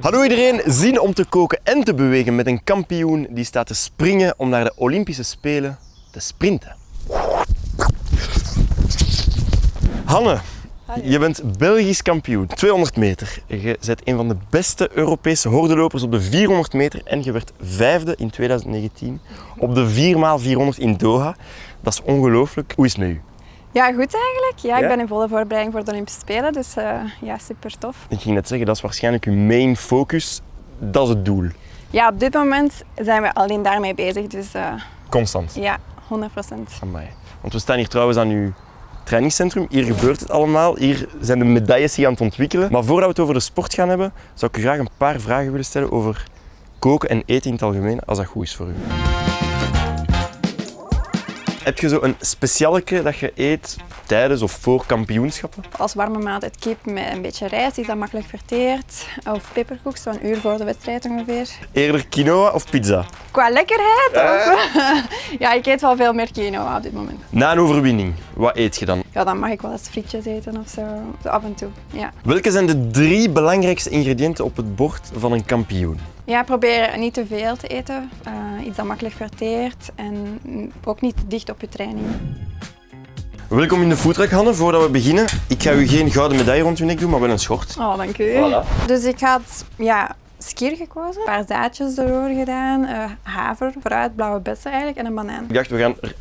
Hallo iedereen, zin om te koken en te bewegen met een kampioen die staat te springen om naar de Olympische Spelen te sprinten. Hanne, je bent Belgisch kampioen, 200 meter. Je bent een van de beste Europese hordelopers op de 400 meter en je werd vijfde in 2019 op de 4x400 in Doha. Dat is ongelooflijk. Hoe is het met u? Ja, goed eigenlijk. Ja, Ja? ik ben in volle voorbereiding voor de Olympische Spelen, dus eh, ja, super tof. Ik ging net zeggen, dat is waarschijnlijk uw main focus. Dat is het doel. Ja, op dit moment zijn we alleen daarmee bezig, dus eh, Constant. ja, 100 procent. Want we staan hier trouwens aan uw trainingscentrum. Hier gebeurt het allemaal. Hier zijn de medailles zich aan het ontwikkelen. Maar voordat we het over de sport gaan hebben, zou ik u graag een paar vragen willen stellen over koken en eten in het algemeen, als dat goed is voor u. Heb je zo een specialeke dat je eet tijdens of voor kampioenschappen? Als warme maaltijd kip met een beetje rijst, die is dan makkelijk verteerd. Of peperkoek, zo'n uur voor de wedstrijd ongeveer. Eerder quinoa of pizza? Qua lekkerheid? Of, ja, ik eet wel veel meer quinoa op dit moment. Na een overwinning, wat eet je dan? Ja, dan mag ik wel eens frietjes eten of zo. Zo af en toe, ja. Welke zijn de drie belangrijkste ingrediënten op het bord van een kampioen? Ja, probeer niet te veel te eten. Eh, iets dat makkelijk verteert en ook niet te dicht op je training. Welkom in de foodtruck, Hanne. Voordat we beginnen, ik ga u geen gouden medaille rond uw nek doen, maar wel een schort. Oh, dank u. Dus ik had ja, skier gekozen, een paar zaadjes erdoor gedaan, eh, haver, fruit, blauwe bessen eigenlijk en een banaan. Ik dacht, we gaan een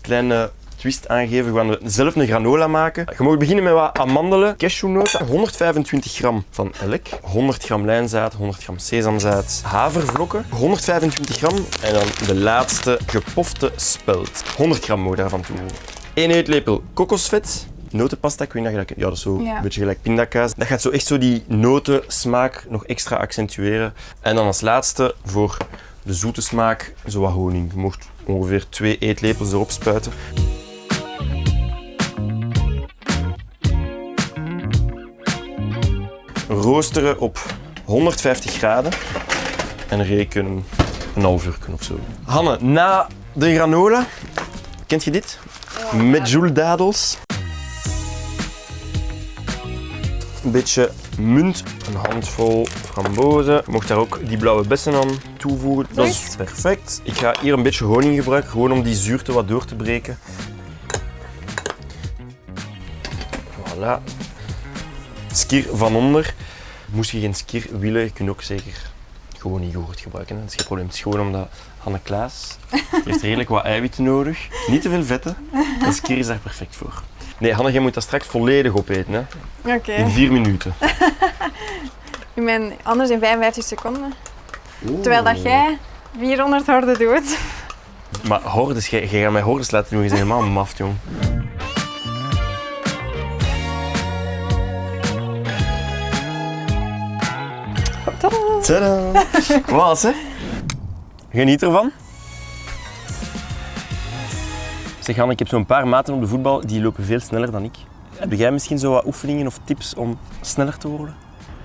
kleine twist aangeven. We gaan zelf een granola maken. Je mag beginnen met wat amandelen, cashewnoten, 125 gram van elk, 100 gram lijnzaad, 100 gram sesamzaad, havervlokken, 125 gram en dan de laatste gepofte spelt. 100 gram moet daarvan toevoegen. 1 eetlepel kokosvet, notenpasta, ik weet niet of je dat. Ja, dat is zo Ja. een beetje gelijk pindakaas. Dat gaat zo echt zo die notensmaak nog extra accentueren. En dan als laatste voor de zoete smaak zo wat honing. Je mocht ongeveer 2 eetlepels erop spuiten. Roosteren op 150 graden en reken een half uur of zo. Hanne, na de granola, kent je dit? Met joule-dadels. Een beetje munt, een handvol frambozen. Je mocht daar ook die blauwe bessen aan toevoegen. Dat is perfect. Ik ga hier een beetje honing gebruiken, gewoon om die zuurte wat door te breken. Voilà. Skier van onder. Moest je geen skier willen, je kunt ook zeker gewoon yoghurt gebruiken. hè. Dat is geen probleem. Het is gewoon omdat Hanne Klaas heeft redelijk wat eiwitten nodig. Niet te veel vetten. En skier is daar perfect voor. Nee, Hanne, jij moet dat straks volledig opeten. Hè? In vier minuten. Ik ben anders in 55 seconden. Terwijl dat jij 400 horden doet. Maar hordes, jij, jij gaat mij hordes laten doen. Je bent helemaal maft, jong. Tadaa. Tadaa. Wat, hè? Geniet ervan. Zeg Hanne, ik heb zo'n paar maten op de voetbal, die lopen veel sneller dan ik. Heb jij misschien zo wat oefeningen of tips om sneller te worden?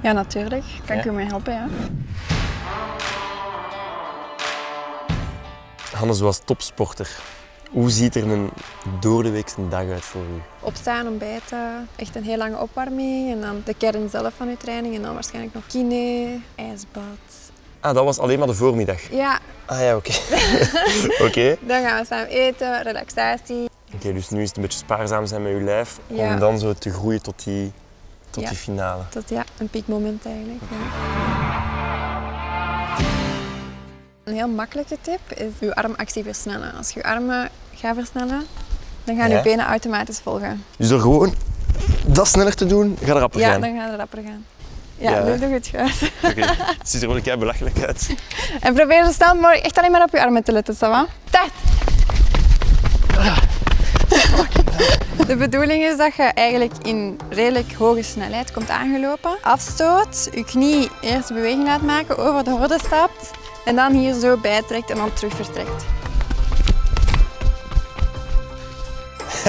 Ja, natuurlijk. Kan ik u mee helpen, ja. Hanne, zoals topsporter, hoe ziet er een doordeweekse dag uit voor u? Opstaan, ontbijten, echt een heel lange opwarming en dan de kern zelf van uw training en dan waarschijnlijk nog kine, ijsbad. Ah, dat was alleen maar de voormiddag. Ja, Ah ja, oké. Oké. dan gaan we samen eten, relaxatie. Oké, dus nu is het een beetje spaarzaam zijn met je lijf, Ja. om dan zo te groeien tot die, tot Ja. die finale. Dat ja, een piekmoment eigenlijk. Ja. Een heel makkelijke tip is uw armactie versnellen. Als je je armen gaat versnellen, dan gaan Ja. je benen automatisch volgen. Dus door gewoon dat sneller te doen, gaat rapper Ja, gaan. dan gaan ze rapper gaan. Ja, Ja, doe, het goed. Oké, het ziet er wel een belachelijk uit. En probeer zo snel mogelijk echt alleen maar op je armen te letten, ça va? Tijd! De bedoeling is dat je eigenlijk in redelijk hoge snelheid komt aangelopen. Afstoot, je knie eerst de beweging laat maken, over de horde stapt en dan hier zo bijtrekt en dan terug vertrekt.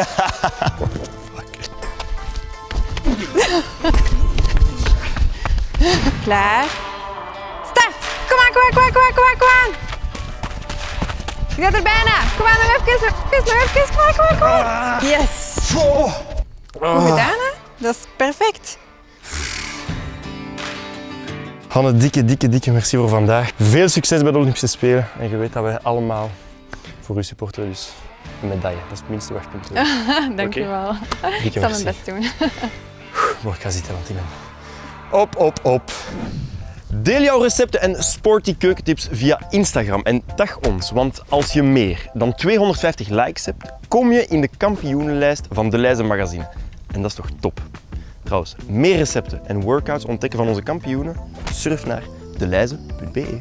Klaar. Start! Kom aan, kom aan, kom aan, kom aan, kom aan, kom aan! Je gaat er bijna. Kom aan, nog even, nog even, nog even. Kom maar, kom maar, kom. Yes. Goed gedaan, hè? Dat is perfect. Hanne, dikke, dikke, dikke merci voor vandaag. Veel succes bij de Olympische Spelen. En je weet dat wij allemaal voor u supporteren, dus een medaille. Dat is het minste wat je kunt doen. Dank je wel. Dikke Ik zal mijn best doen. Mooi, ik ga zitten, want ik ben... Op, op, op. Deel jouw recepten en sporty keukentips via Instagram en tag ons, want als je meer dan 250 likes hebt, kom je in de kampioenenlijst van De Leize Magazine. En dat is toch top? Trouwens, meer recepten en workouts ontdekken van onze kampioenen? Surf naar deleize.be.